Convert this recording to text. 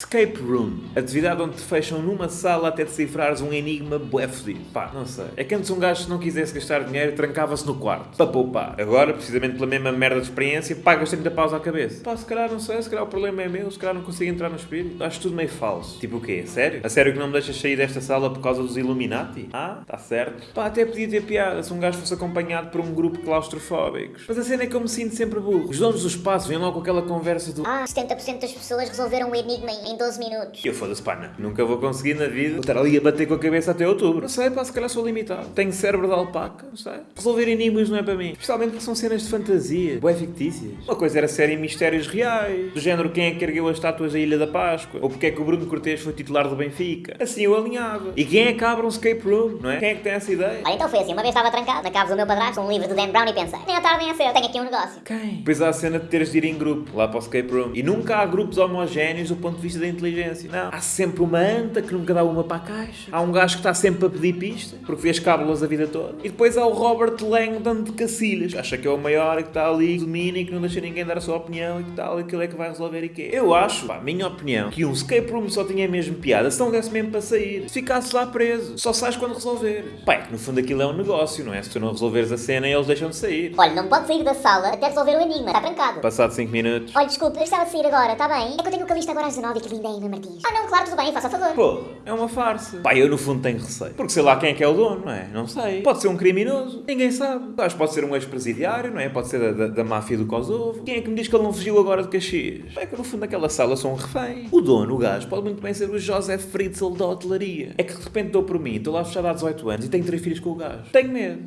Escape Room. Atividade onde te fecham numa sala até decifrares um enigma bué fodido. Pá, não sei. É que antes um gajo se não quisesse gastar dinheiro trancava-se no quarto. Para poupar. Agora, precisamente pela mesma merda de experiência, pagas 30 paus à cabeça. Pá, se calhar não sei, se calhar o problema é meu, se calhar não consigo entrar no espírito. Acho tudo meio falso. Tipo o quê? Sério? A sério que não me deixas sair desta sala por causa dos Illuminati? Ah, tá certo. Pá, até podia ter piada se um gajo fosse acompanhado por um grupo claustrofóbicos. Mas a cena é que eu me sinto sempre burro. Os donos do espaço vêm logo com aquela conversa do Ah, 70% das pessoas resolveram o enigma em 12 minutos. E eu foda-se, pá, não. Nunca vou conseguir na vida vou estar ali a bater com a cabeça até outubro. Não sei, pá, se calhar sou limitado. Tenho cérebro de alpaca, não sei. Resolver enigmas não é para mim. Especialmente porque são cenas de fantasia, bué fictícias. Uma coisa era série mistérios reais, do género quem é que ergueu as estátuas da Ilha da Páscoa, ou porque é que o Bruno Cortês foi titular do Benfica. Assim eu alinhava. E quem é que abre um escape room, não é? Quem é que tem essa ideia? Olha, então foi assim, uma vez estava trancado na casa do meu padrasto, um livro do Dan Brown e pensei, nem à tarde nem a cedo, tenho aqui um negócio. Quem? Depois há a cena de teres de ir em grupo, lá para o escape room. E nunca há grupos homogéneos do ponto de vista da inteligência. Não. Há sempre uma anta que nunca dá uma para a caixa. Há um gajo que está sempre a pedir pista, porque fez cábulas a vida toda. E depois há o Robert Langdon de Cacilhas, que acha que é o maior e que está ali, que domina e que não deixa ninguém dar a sua opinião e que tal, e aquilo é que vai resolver e quê. Eu acho, pá, minha opinião, que um escape room só tinha mesmo piada se não desse mesmo para sair. Se ficasses lá preso. Só sais quando resolveres. Pá, é que no fundo aquilo é um negócio, não é? Se tu não resolveres a cena, eles deixam de sair. Olha, não pode sair da sala até resolver o enigma, está trancado. Passado 5 minutos. Olha, desculpe, eu estava de sair agora, está bem? É que eu tenho o calista agora às 19 e que linda Emma Martins. Ah não, claro, tudo bem, faça favor. Pô, é uma farsa. Pá, eu no fundo tenho receio. Porque sei lá quem é que é o dono, não é? Não sei. Pode ser um criminoso. Ninguém sabe. Acho que pode ser um ex-presidiário, não é? Pode ser da, da, da máfia do Kosovo. Quem é que me diz que ele não fugiu agora de Caxias? É que no fundo daquela sala sou um refém. O dono, o gajo, pode muito bem ser o José Fritzl da hotelaria. É que de repente dou por mim, estou lá fechado há 18 anos e tenho três filhos com o gajo. Tenho medo.